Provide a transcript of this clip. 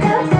아